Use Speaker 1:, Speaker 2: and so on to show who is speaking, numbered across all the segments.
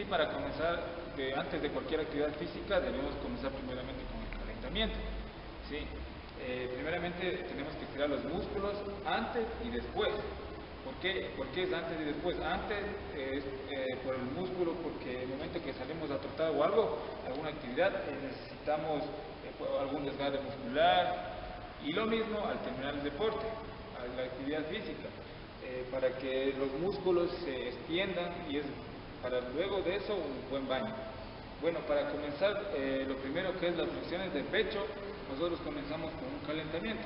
Speaker 1: sí, para comenzar, antes de cualquier actividad física, debemos comenzar primeramente con el calentamiento. ¿sí? Eh, primeramente tenemos que estirar los músculos antes y después. ¿Por qué? ¿Por qué es antes y después? Antes es eh, por el músculo, porque el momento que salimos a o algo, alguna actividad, eh, necesitamos algún desgarre muscular. Y lo mismo al terminar el deporte, a la actividad física, para que los músculos se extiendan y es para luego de eso un buen baño. Bueno, para comenzar, lo primero que es las flexiones de pecho, nosotros comenzamos con un calentamiento.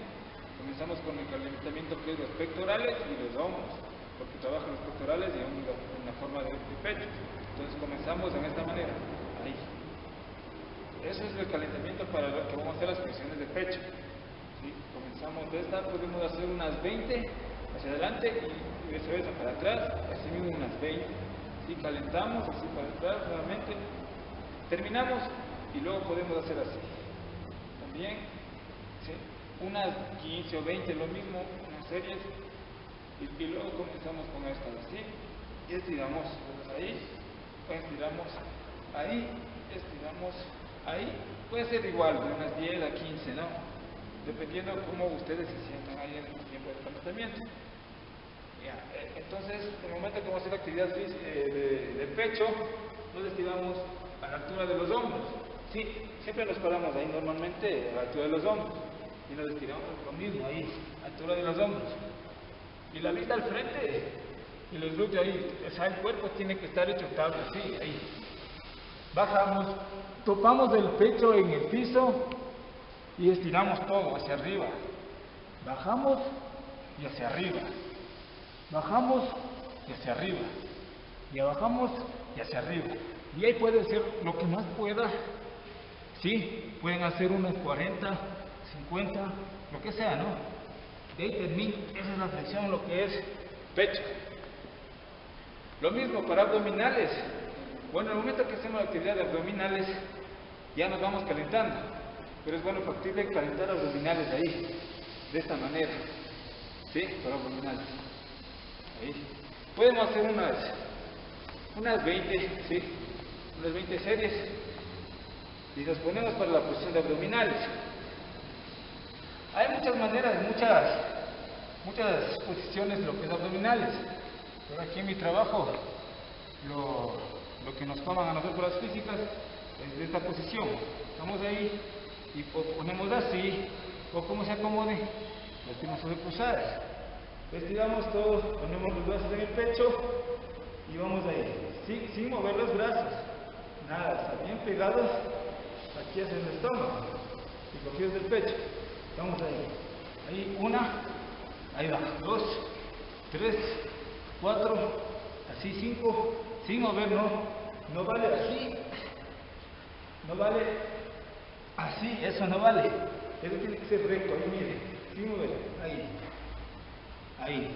Speaker 1: Comenzamos con el calentamiento que es los pectorales y los hombros, porque trabajan los pectorales y hombros en la forma de, pecho. Entonces comenzamos de esta manera, ahí. Eso es el calentamiento para lo que vamos a hacer las flexiones de pecho. Comenzamos de esta, podemos hacer unas 20 hacia adelante y viceversa para atrás, así mismo unas 20. ¿Sí? Calentamos así atrás nuevamente, terminamos y luego podemos hacer así bien, unas 15 o 20, lo mismo, unas series, y, luego comenzamos con estas así, y estiramos ahí, estiramos ahí, estiramos ahí, puede ser igual, de unas 10 a 15, ¿no? Dependiendo cómo ustedes se sientan ahí en el tiempo de calentamiento. Entonces, en el momento que vamos a hacer actividad eh, de, de pecho, nos estiramos a la altura de los hombros. Sí, siempre nos paramos ahí normalmente a la altura de los hombros y nos estiramos lo mismo ahí, a la altura de los hombros. Y la vista al frente y los glúteos ahí, o sea, el cuerpo tiene que estar hecho estable, sí, ahí. Bajamos, topamos el pecho en el piso y estiramos todo hacia arriba. Bajamos y hacia arriba. Bajamos y hacia arriba. Y bajamos y hacia arriba. Y ahí puede ser lo que más pueda Sí, pueden hacer unos 40, 50, lo que sea, ¿no? De ahí termina, esa es la flexión, lo que es pecho. Lo mismo para abdominales. Bueno, en el momento que hacemos la actividad de abdominales, ya nos vamos calentando. Pero es bueno factible calentar abdominales ahí, de esta manera. ¿Sí? Para abdominales. Ahí. Podemos hacer unas, unas 20, ¿sí? Unas 20 series y nos ponemos para la posición de abdominales. Hay muchas maneras, muchas, muchas posiciones de lo que es abdominales. Pero aquí en mi trabajo, lo, que nos toman a nosotros las físicas es de esta posición. Estamos ahí y ponemos así, o como se acomode, las piernas sobrecruzadas. Estiramos todo, ponemos los brazos en el pecho y vamos ahí, sin, sin mover los brazos. Nada, está bien pegados aquí es el estómago y cogidos del pecho. Vamos ahí. Ahí una, ahí va, dos, tres, cuatro, así cinco, sin mover, no, no vale así, no vale así, eso no vale. Eso tiene que ser recto, ahí mire, sin mover, ahí, ahí.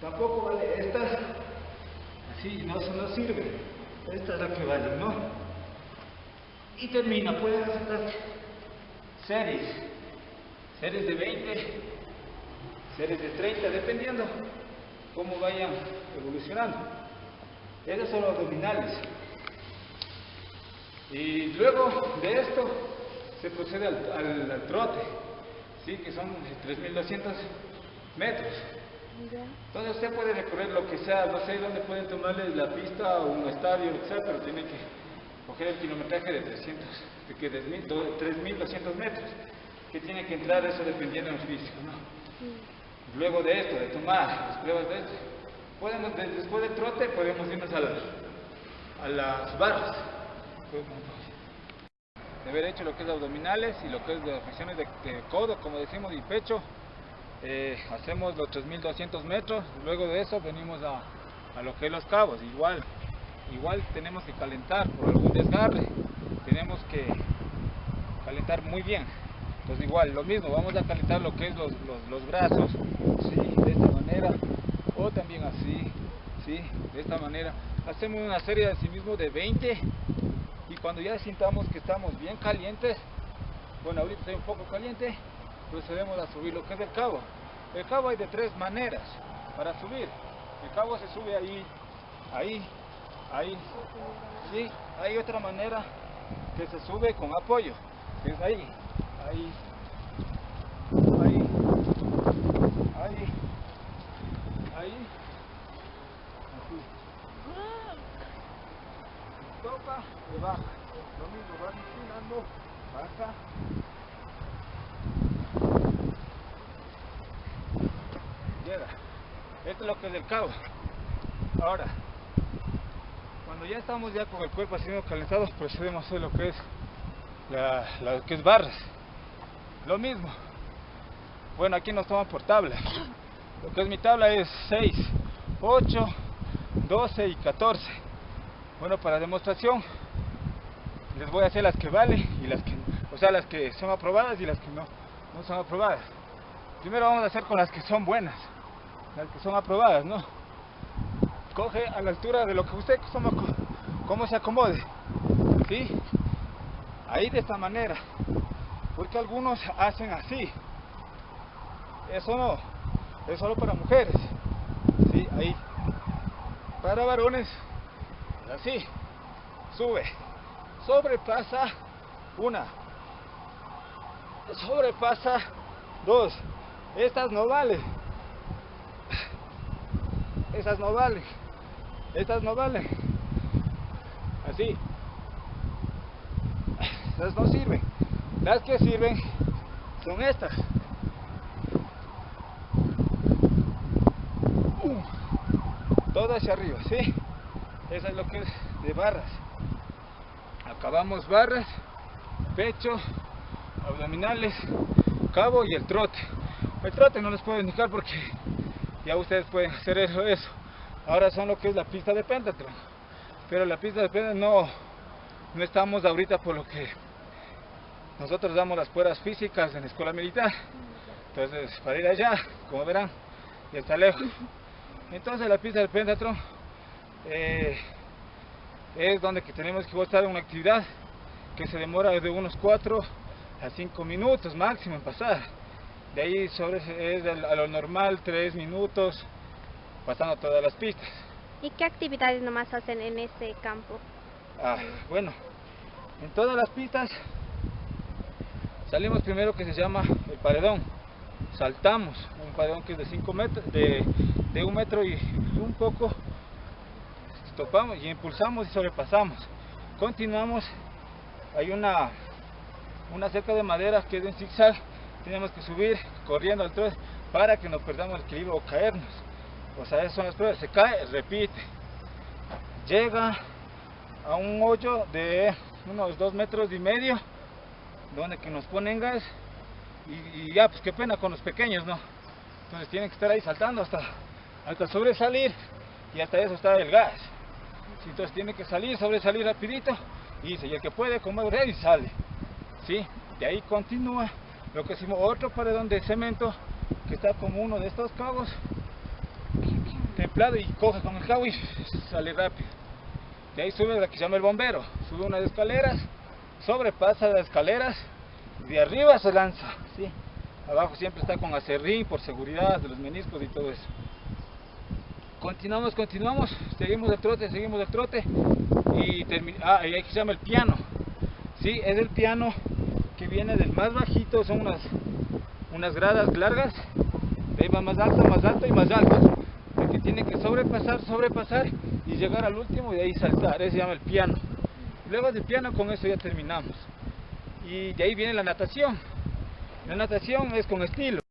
Speaker 1: Tampoco vale estas, así, no, no sirve. Esta es la que vale, ¿no? y termina, pueden hacer series, series de 20, series de 30, dependiendo cómo vayan evolucionando. Esos son los abdominales. Y luego de esto se procede al, trote, ¿sí? que son 3.200 metros. Entonces usted puede recorrer lo que sea, no sé dónde pueden tomarle la pista o un estadio, etc., pero tiene que coger el kilometraje de 300, de que 3.200 metros, que tiene que entrar eso dependiendo del físico, ¿no? Luego de esto, de tomar las pruebas de esto, podemos, después del trote podemos irnos a las, a las barras. De haber hecho lo que es abdominales y lo que es de flexiones de, codo, como decimos, y pecho, eh, hacemos los 3.200 metros, luego de eso venimos a, a lo que es los cabos, igual, igual tenemos que calentar por algún desgarre, tenemos que calentar muy bien. Entonces igual, lo mismo, vamos a calentar lo que es los, los, brazos, ¿sí? de esta manera, o también así, ¿sí? de esta manera. Hacemos una serie de sí mismo de 20 y cuando ya sintamos que estamos bien calientes, bueno ahorita estoy un poco caliente, procedemos a subir lo que es el cabo. El cabo hay de tres maneras para subir. El cabo se sube ahí, ahí, ahí. Sí, hay otra manera que se sube con apoyo. Es ahí, ahí, ahí, ahí. Así. Toca y baja. Lo mismo, vas inclinando, baja. Llega. Esto es lo que es el cabo. Ahora, cuando ya estamos ya con el cuerpo haciendo calentado, procedemos a hacer lo que es la, lo que es barras. Lo mismo. Bueno, aquí nos toman por tabla. Lo que es mi tabla es 6, 8, 12 y 14. Bueno, para demostración les voy a hacer las que valen y las que o sea, las que son aprobadas y las que no, no son aprobadas. Primero vamos a hacer con las que son buenas, las que son aprobadas, ¿no? Coge a la altura de lo que usted como, se acomode, ¿sí? Ahí de esta manera, porque algunos hacen así. Eso no, es solo para mujeres, ¿sí? Ahí. Para varones, así, sube, sobrepasa una, sobrepasa dos, estas no valen, estas no valen, estas no valen, así, estas no sirven, las que sirven son estas. Uh, todo hacia arriba, ¿sí? Eso es lo que es de barras. Acabamos barras, pecho, abdominales, cabo y el trote. El trote no les puedo indicar porque ya ustedes pueden hacer eso. eso. Ahora son lo que es la pista de pentatron. Pero la pista de pentatron no, no estamos ahorita por lo que nosotros damos las pruebas físicas en la escuela militar. Entonces, para ir allá, como verán, ya está lejos. Entonces, la pista del pentatron eh, es donde que tenemos que estar en una actividad que se demora de unos 4 a 5 minutos máximo en pasar. De ahí sobre es a lo normal 3 minutos pasando todas las pistas.
Speaker 2: ¿Y qué actividades nomás hacen en ese campo?
Speaker 1: Ah, bueno, en todas las pistas salimos primero que se llama el paredón. Saltamos un paredón que es de 5 metros, de, de un metro y un poco topamos y impulsamos y sobrepasamos. Continuamos, hay una, una cerca de madera que es en zigzag, tenemos que subir corriendo al trote para que no perdamos el equilibrio o caernos. O sea, esas son las pruebas, se cae, repite. Llega a un hoyo de unos dos metros y medio, donde que nos ponen gas y, y ya, pues qué pena con los pequeños, ¿no? Entonces tienen que estar ahí saltando hasta, hasta sobresalir y hasta eso está el gas. Entonces tiene que salir, sobresalir rapidito y dice, y el que puede comer y sale. ¿Sí? De ahí continúa lo que hicimos otro paredón de cemento que está como uno de estos cabos templado y coge con el cabo y sale rápido. De ahí sube la que llama el bombero, sube unas escaleras, sobrepasa las escaleras, de arriba se lanza, abajo siempre está con acerrín por seguridad de los meniscos y todo eso continuamos, continuamos, seguimos el trote, seguimos el trote y ah, y ahí se llama el piano. Sí, es el piano viene del más bajito, son unas, unas gradas largas, de ahí va más alto, más alto y más alto. El que tiene que sobrepasar, sobrepasar y llegar al último y de ahí saltar, ese se llama el piano. Luego del piano con eso ya terminamos. Y de ahí viene la natación. La natación es con estilo.